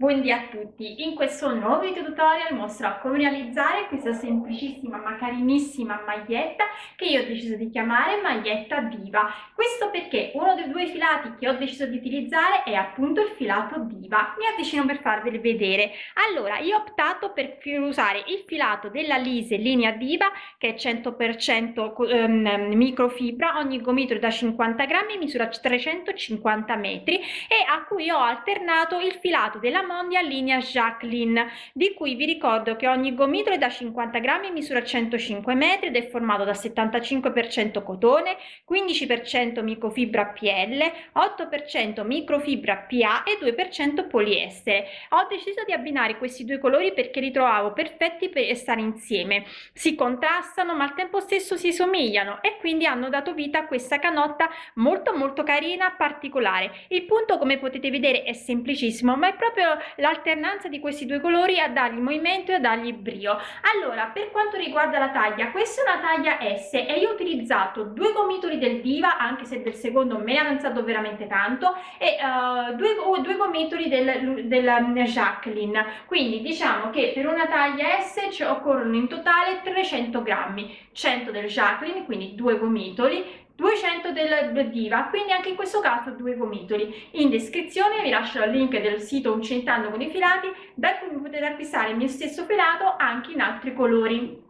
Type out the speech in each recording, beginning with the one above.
Buondì a tutti, in questo nuovo video tutorial mostrerò come realizzare questa semplicissima ma carinissima maglietta che io ho deciso di chiamare maglietta diva. Questo perché uno dei due filati che ho deciso di utilizzare è appunto il filato diva. Mi avvicino per farveli vedere. Allora, io ho optato per usare il filato della Lise linea diva che è 100% ehm, microfibra, ogni gomitolo da 50 grammi misura 350 metri e a cui ho alternato il filato della Mondia linea Jacqueline, di cui vi ricordo che ogni gomitolo è da 50 grammi misura 105 metri ed è formato da 75% cotone, 15% microfibra PL, 8% microfibra PA e 2% poliestere. Ho deciso di abbinare questi due colori perché li trovavo perfetti per stare insieme. Si contrastano ma al tempo stesso si somigliano e quindi hanno dato vita a questa canotta molto molto carina, particolare. Il punto come potete vedere è semplicissimo ma è proprio l'alternanza di questi due colori a dargli movimento e a dargli brio. Allora per quanto riguarda la taglia questa è una taglia S e io ho utilizzato due gomitoli del Diva anche se del secondo me ha avanzato veramente tanto e uh, due, due gomitoli del, del Jacqueline. Quindi diciamo che per una taglia S ci occorrono in totale 300 grammi 100 del Jacqueline quindi due gomitoli 200 del diva quindi anche in questo caso due gomitoli in descrizione vi lascio il link del sito uncentando con i filati da cui potete acquistare il mio stesso filato anche in altri colori.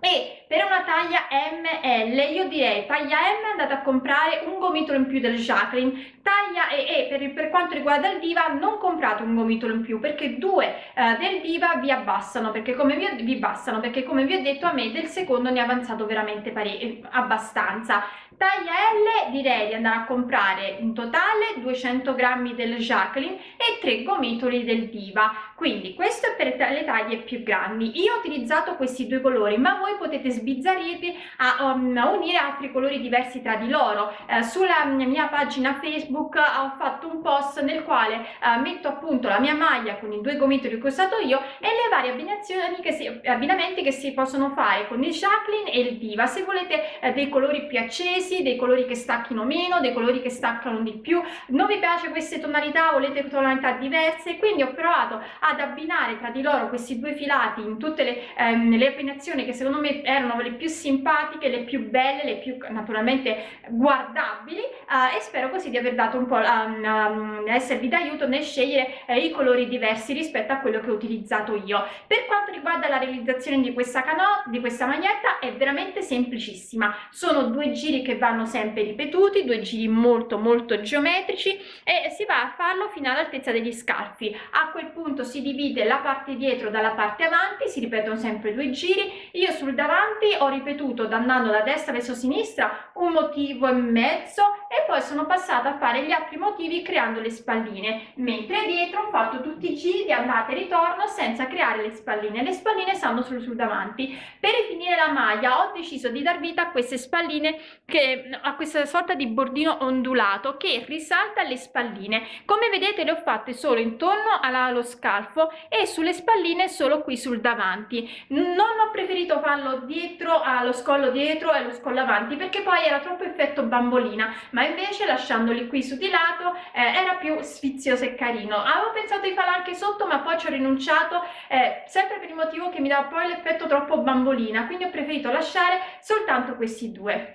E per una taglia ML io direi taglia M andate a comprare un gomitolo in più del Jacqueline. Taglia E, e per, per, quanto riguarda il Diva non comprate un gomitolo in più perché due eh, del Diva vi abbassano perché come vi, vi bastano perché come vi ho detto a me del secondo ne è avanzato veramente pare, abbastanza taglia L direi di andare a comprare in totale 200 grammi del Jacqueline e 3 gomitoli del Diva quindi questo è per le taglie più grandi. Io ho utilizzato questi due colori ma voi potete sbizzarrirvi a, um, a unire altri colori diversi tra di loro. Eh, sulla mia pagina facebook ho fatto un post nel quale eh, metto appunto la mia maglia con i due gomitoli che ho usato io e le varie abbinazioni che si, abbinamenti che si possono fare con il Jacqueline e il Diva. Se volete eh, dei colori più accesi dei colori che stacchino meno, dei colori che staccano di più. Non vi piace queste tonalità, volete tonalità diverse, quindi ho provato ad abbinare tra di loro questi due filati in tutte le, ehm, le abbinazioni che secondo me erano le più simpatiche, le più belle, le più naturalmente guardabili eh, e spero così di aver dato un po' um, um, esservi d'aiuto nel scegliere eh, i colori diversi rispetto a quello che ho utilizzato io. Per quanto riguarda la realizzazione di questa canoa, di questa maglietta è veramente semplicissima. Sono due giri che vanno sempre ripetuti, due giri molto molto geometrici e si va a farlo fino all'altezza degli scalfi. A quel punto si divide la parte dietro dalla parte avanti, si ripetono sempre due giri. Io sul davanti ho ripetuto andando da destra verso sinistra un motivo e mezzo e poi sono passata a fare gli altri motivi creando le spalline, mentre dietro ho fatto tutti i giri andata e ritorno senza creare le spalline. Le spalline stanno solo sul davanti. Per rifinire la maglia ho deciso di dar vita a queste spalline che a questa sorta di bordino ondulato che risalta le spalline come vedete le ho fatte solo intorno allo scalfo e sulle spalline solo qui sul davanti. Non ho preferito farlo dietro allo scollo dietro e allo scollo avanti perché poi era troppo effetto bambolina ma invece lasciandoli qui su di lato eh, era più sfizioso e carino. Avevo pensato di farlo anche sotto ma poi ci ho rinunciato eh, sempre per il motivo che mi dava poi l'effetto troppo bambolina quindi ho preferito lasciare soltanto questi due.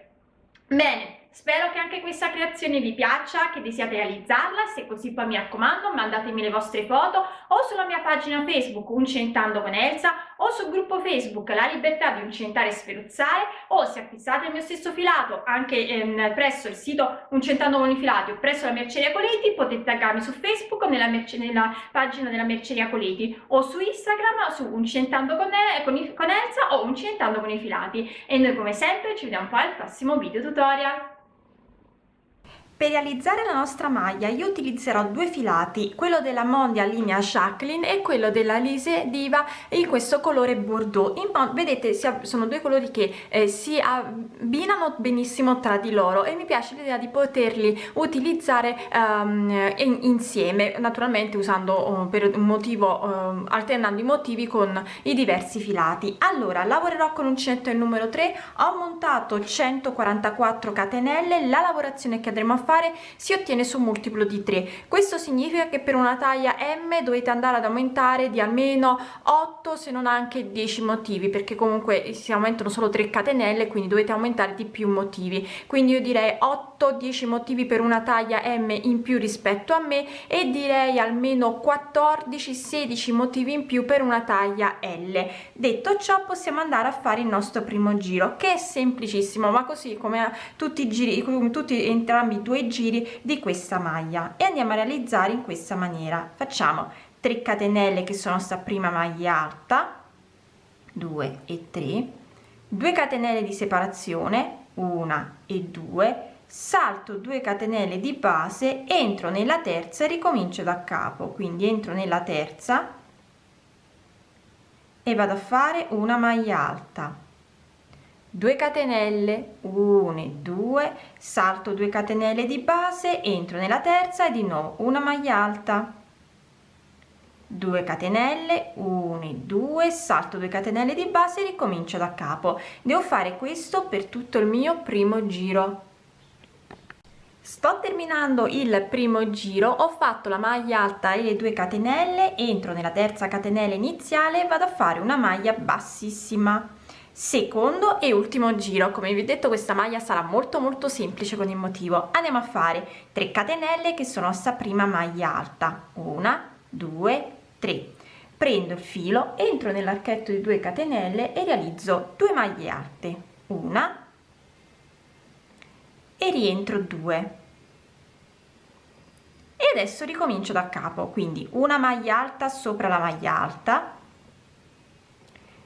Bene, Spero che anche questa creazione vi piaccia, che desiate realizzarla, se così poi mi raccomando mandatemi le vostre foto o sulla mia pagina Facebook Uncentando con Elsa o sul gruppo Facebook La Libertà di Uncentare e Sferuzzare o se acquistate il mio stesso filato anche ehm, presso il sito Uncentando con i filati o presso la Merceria Coleti potete taggarmi su Facebook nella, nella pagina della Merceria Coleti o su Instagram su Uncentando con, con, con Elsa o Uncentando con i filati e noi come sempre ci vediamo poi al prossimo video tutorial. Per realizzare la nostra maglia io utilizzerò due filati, quello della Mondia linea Jacqueline e quello della Lise Diva in questo colore Bordeaux. In, vedete sono due colori che eh, si abbinano benissimo tra di loro e mi piace l'idea di poterli utilizzare um, in, insieme, naturalmente usando um, per un motivo, um, alternando i motivi con i diversi filati. Allora lavorerò con uncinetto il numero 3, ho montato 144 catenelle, la lavorazione che andremo a fare fare si ottiene su multiplo di 3 questo significa che per una taglia m dovete andare ad aumentare di almeno 8 se non anche 10 motivi perché comunque si aumentano solo 3 catenelle quindi dovete aumentare di più motivi. Quindi io direi 8 10 motivi per una taglia m in più rispetto a me e direi almeno 14 16 motivi in più per una taglia l. Detto ciò possiamo andare a fare il nostro primo giro che è semplicissimo ma così come tutti i giri tutti entrambi i due giri di questa maglia e andiamo a realizzare in questa maniera. Facciamo 3 catenelle che sono sta prima maglia alta 2 e 3 2 catenelle di separazione 1 e 2 salto 2 catenelle di base entro nella terza e ricomincio da capo. Quindi entro nella terza e vado a fare una maglia alta 2 catenelle 1 e 2 salto 2 catenelle di base entro nella terza e di nuovo una maglia alta. 2 catenelle 1 e 2 salto 2 catenelle di base e ricomincio da capo. Devo fare questo per tutto il mio primo giro. Sto terminando il primo giro ho fatto la maglia alta e le 2 catenelle entro nella terza catenella iniziale vado a fare una maglia bassissima secondo e ultimo giro. Come vi ho detto questa maglia sarà molto molto semplice con il motivo. Andiamo a fare 3 catenelle che sono sta prima maglia alta. Una due 3 prendo il filo entro nell'archetto di 2 catenelle e realizzo 2 maglie alte. Una e rientro 2 e adesso ricomincio da capo. Quindi una maglia alta sopra la maglia alta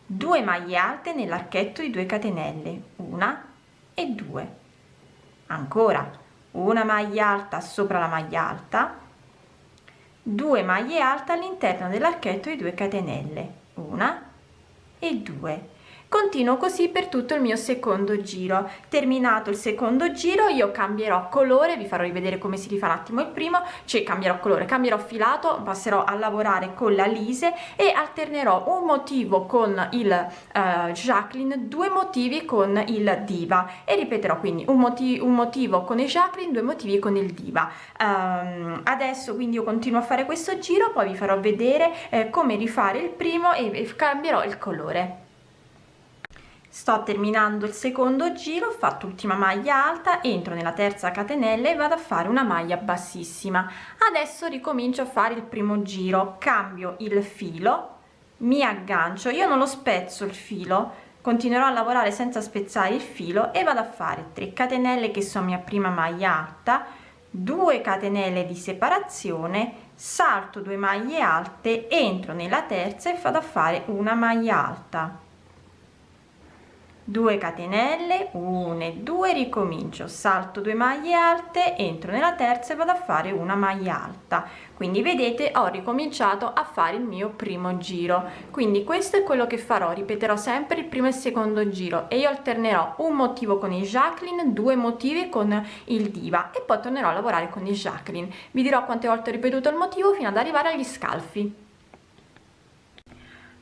2 maglie alte nell'archetto di 2 catenelle una e 2 ancora una maglia alta sopra la maglia alta 2 maglie alte all'interno dell'archetto di 2 catenelle una e 2 continuo così per tutto il mio secondo giro. Terminato il secondo giro io cambierò colore vi farò rivedere come si rifà un attimo il primo cioè cambierò colore cambierò filato passerò a lavorare con la lise e alternerò un motivo con il uh, Jacqueline due motivi con il diva. E ripeterò quindi un, motivo un motivo con il Jacqueline due motivi con il diva. Um, adesso quindi io continuo a fare questo giro poi vi farò vedere eh, come rifare il primo e, e cambierò il colore sto terminando il secondo giro ho fatto ultima maglia alta entro nella terza catenella e vado a fare una maglia bassissima. Adesso ricomincio a fare il primo giro cambio il filo mi aggancio io non lo spezzo il filo continuerò a lavorare senza spezzare il filo e vado a fare 3 catenelle che sono mia prima maglia alta 2 catenelle di separazione salto 2 maglie alte entro nella terza e vado a fare una maglia alta 2 catenelle 1 e 2 ricomincio salto 2 maglie alte entro nella terza e vado a fare una maglia alta. Quindi vedete ho ricominciato a fare il mio primo giro. Quindi questo è quello che farò ripeterò sempre il primo e il secondo giro e io alternerò un motivo con il Jacqueline due motivi con il diva e poi tornerò a lavorare con il Jacqueline. Vi dirò quante volte ho ripetuto il motivo fino ad arrivare agli scalfi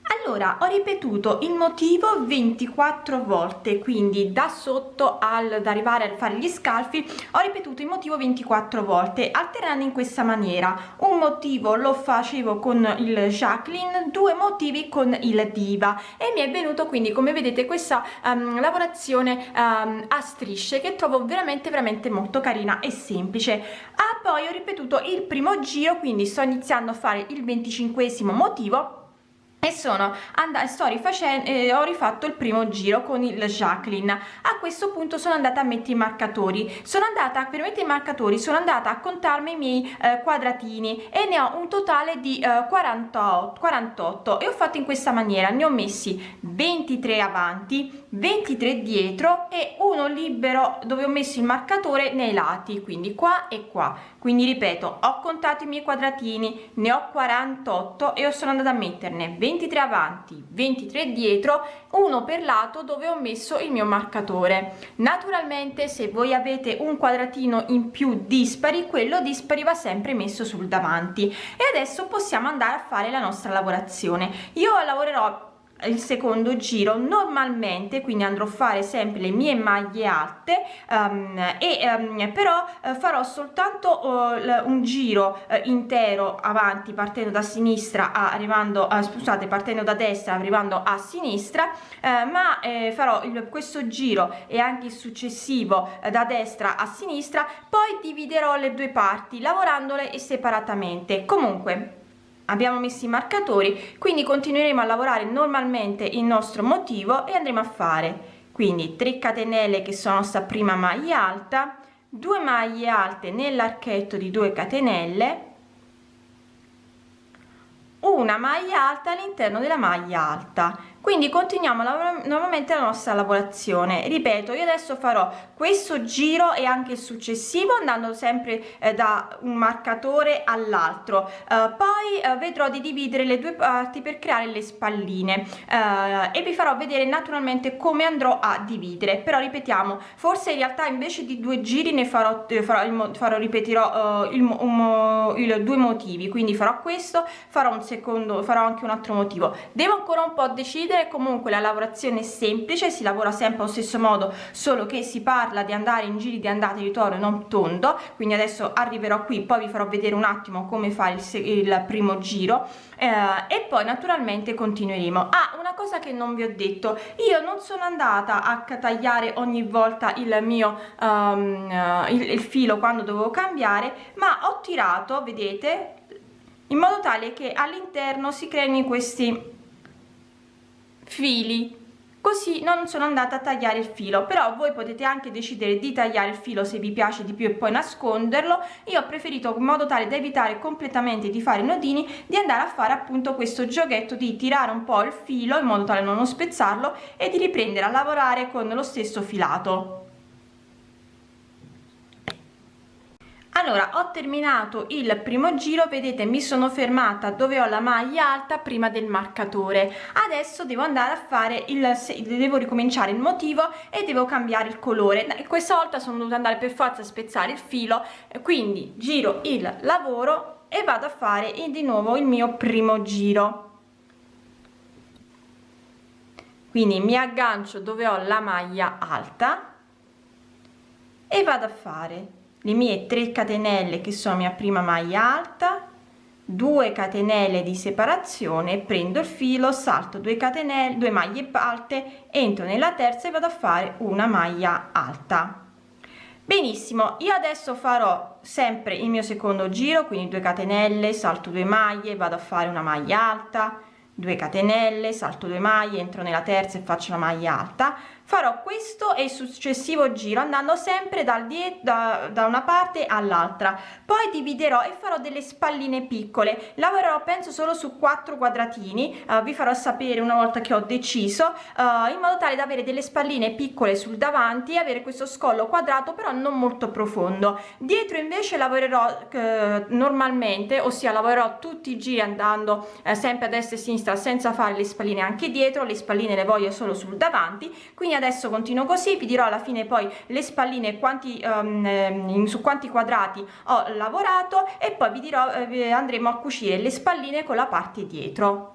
allora ho ripetuto il motivo 24 volte quindi da sotto al da arrivare a fare gli scalfi ho ripetuto il motivo 24 volte alternando in questa maniera. Un motivo lo facevo con il Jacqueline due motivi con il diva. E mi è venuto quindi come vedete questa um, lavorazione um, a strisce che trovo veramente veramente molto carina e semplice. Ah poi ho ripetuto il primo giro quindi sto iniziando a fare il 25 motivo e sono andata sto rifacendo eh, ho rifatto il primo giro con il Jacqueline. A questo punto sono andata a mettere i marcatori. Sono andata per mettere i marcatori sono andata a contarmi i miei eh, quadratini e ne ho un totale di eh, 48 48 e ho fatto in questa maniera. Ne ho messi 23 avanti 23 dietro e uno libero dove ho messo il marcatore nei lati quindi qua e qua. Quindi ripeto ho contato i miei quadratini ne ho 48 e sono andata a metterne 23 avanti 23 dietro uno per lato dove ho messo il mio marcatore. Naturalmente se voi avete un quadratino in più dispari quello dispari va sempre messo sul davanti. E adesso possiamo andare a fare la nostra lavorazione. Io lavorerò il secondo giro. Normalmente quindi andrò a fare sempre le mie maglie alte um, e um, però uh, farò soltanto uh, un giro uh, intero avanti partendo da sinistra arrivando a scusate partendo da destra arrivando a sinistra ma eh, farò il, questo giro e anche il successivo da destra a sinistra. Poi dividerò le due parti lavorandole separatamente. Comunque abbiamo messo i marcatori quindi continueremo a lavorare normalmente il nostro motivo e andremo a fare. Quindi 3 catenelle che sono sta prima maglia alta 2 maglie alte nell'archetto di 2 catenelle una maglia alta all'interno della maglia alta quindi continuiamo nuovamente la nostra lavorazione. Ripeto io adesso farò questo giro e anche il successivo andando sempre eh, da un marcatore all'altro. Eh, poi eh, vedrò di dividere le due parti per creare le spalline. Eh, e vi farò vedere naturalmente come andrò a dividere. Però ripetiamo forse in realtà invece di due giri ne farò eh, farò, farò ripeterò uh, il, um, il due motivi. Quindi farò questo farò un secondo farò anche un altro motivo. Devo ancora un po' decidere chiudere comunque la lavorazione è semplice si lavora sempre allo stesso modo solo che si parla di andare in giri di andata e ritorno non tondo quindi adesso arriverò qui poi vi farò vedere un attimo come fare il, il primo giro eh, e poi naturalmente continueremo. Ah una cosa che non vi ho detto io non sono andata a tagliare ogni volta il mio um, il, il filo quando dovevo cambiare ma ho tirato vedete in modo tale che all'interno si creino questi fili. Così non sono andata a tagliare il filo però voi potete anche decidere di tagliare il filo se vi piace di più e poi nasconderlo. Io ho preferito in modo tale da evitare completamente di fare nodini di andare a fare appunto questo giochetto di tirare un po il filo in modo tale da non spezzarlo e di riprendere a lavorare con lo stesso filato allora ho terminato il primo giro vedete mi sono fermata dove ho la maglia alta prima del marcatore. Adesso devo andare a fare il devo ricominciare il motivo e devo cambiare il colore. Questa volta sono dovuta andare per forza a spezzare il filo quindi giro il lavoro e vado a fare di nuovo il mio primo giro. Quindi mi aggancio dove ho la maglia alta e vado a fare le mie 3 catenelle che sono mia prima maglia alta 2 catenelle di separazione prendo il filo salto 2 catenelle 2 maglie alte entro nella terza e vado a fare una maglia alta. Benissimo io adesso farò sempre il mio secondo giro quindi 2 catenelle salto 2 maglie vado a fare una maglia alta 2 catenelle salto 2 maglie entro nella terza e faccio una maglia alta. Farò questo e il successivo giro andando sempre dal dietro da, da una parte all'altra. Poi dividerò e farò delle spalline piccole. Lavorerò penso solo su quattro quadratini. Uh, vi farò sapere una volta che ho deciso uh, in modo tale da avere delle spalline piccole sul davanti e avere questo scollo quadrato però non molto profondo. Dietro invece lavorerò uh, normalmente ossia lavorerò tutti i giri andando sempre a destra e sinistra senza fare le spalline anche dietro le spalline le voglio solo sul davanti quindi adesso continuo così vi dirò alla fine poi le spalline quanti um, su quanti quadrati ho lavorato e poi vi dirò eh, andremo a cucire le spalline con la parte dietro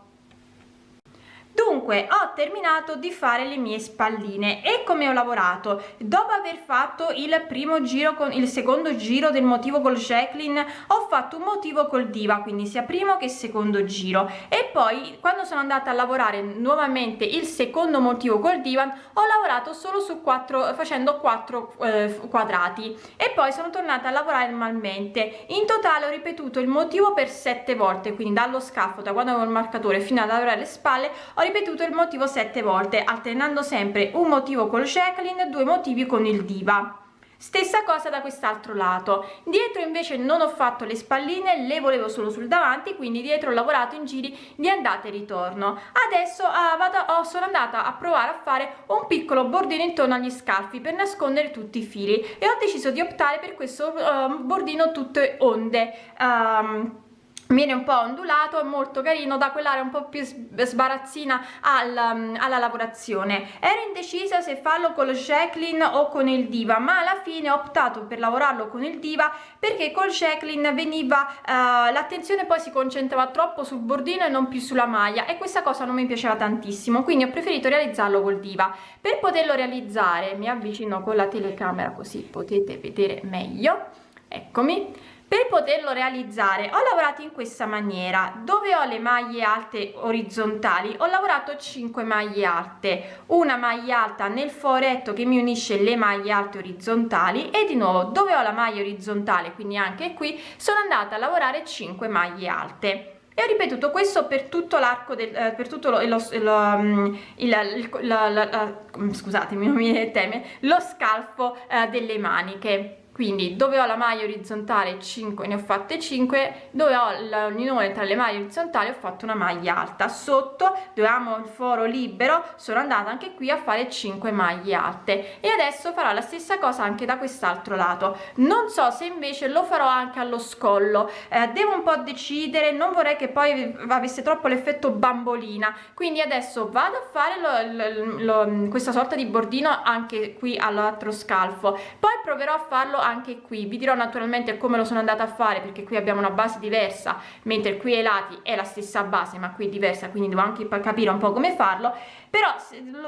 dunque ho terminato di fare le mie spalline e come ho lavorato. Dopo aver fatto il primo giro con il secondo giro del motivo col Jacqueline ho fatto un motivo col diva quindi sia primo che secondo giro. E poi quando sono andata a lavorare nuovamente il secondo motivo col divan ho lavorato solo su quattro facendo quattro eh, quadrati. E poi sono tornata a lavorare normalmente. In totale ho ripetuto il motivo per sette volte quindi dallo scaffo da quando avevo il marcatore fino a lavorare le spalle ho ripetuto il motivo sette volte alternando sempre un motivo col Jacqueline due motivi con il diva. Stessa cosa da quest'altro lato. Dietro invece non ho fatto le spalline le volevo solo sul davanti quindi dietro ho lavorato in giri di andata e ritorno. Adesso ah, vado, oh, sono andata a provare a fare un piccolo bordino intorno agli scalfi per nascondere tutti i fili e ho deciso di optare per questo uh, bordino tutte onde um, viene un po' ondulato, è molto carino, da quell'area un po' più sbarazzina al, um, alla lavorazione. Ero indecisa se farlo con lo Jacqueline o con il Diva, ma alla fine ho optato per lavorarlo con il Diva perché col Jacqueline veniva, uh, l'attenzione poi si concentrava troppo sul bordino e non più sulla maglia e questa cosa non mi piaceva tantissimo, quindi ho preferito realizzarlo col Diva. Per poterlo realizzare mi avvicino con la telecamera così potete vedere meglio, eccomi per poterlo realizzare ho lavorato in questa maniera. Dove ho le maglie alte orizzontali ho lavorato 5 maglie alte. Una maglia alta nel foretto che mi unisce le maglie alte orizzontali e di nuovo dove ho la maglia orizzontale quindi anche qui sono andata a lavorare 5 maglie alte. E ho ripetuto questo per tutto l'arco del eh, per tutto lo, lo, lo, mm, il, la, scusatemi non mi teme lo scalfo eh, delle maniche quindi dove ho la maglia orizzontale 5 ne ho fatte 5 dove ho l'unione tra le maglie orizzontali ho fatto una maglia alta. Sotto dove amo il foro libero sono andata anche qui a fare 5 maglie alte. E adesso farò la stessa cosa anche da quest'altro lato. Non so se invece lo farò anche allo scollo. Eh, devo un po' decidere non vorrei che poi avesse troppo l'effetto bambolina. Quindi adesso vado a fare lo, lo, lo, questa sorta di bordino anche qui all'altro scalfo. Poi proverò a farlo anche qui. Vi dirò naturalmente come lo sono andata a fare perché qui abbiamo una base diversa mentre qui ai lati è la stessa base ma qui è diversa quindi devo anche capire un po' come farlo. Però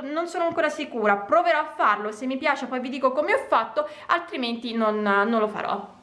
non sono ancora sicura proverò a farlo se mi piace poi vi dico come ho fatto altrimenti non, non lo farò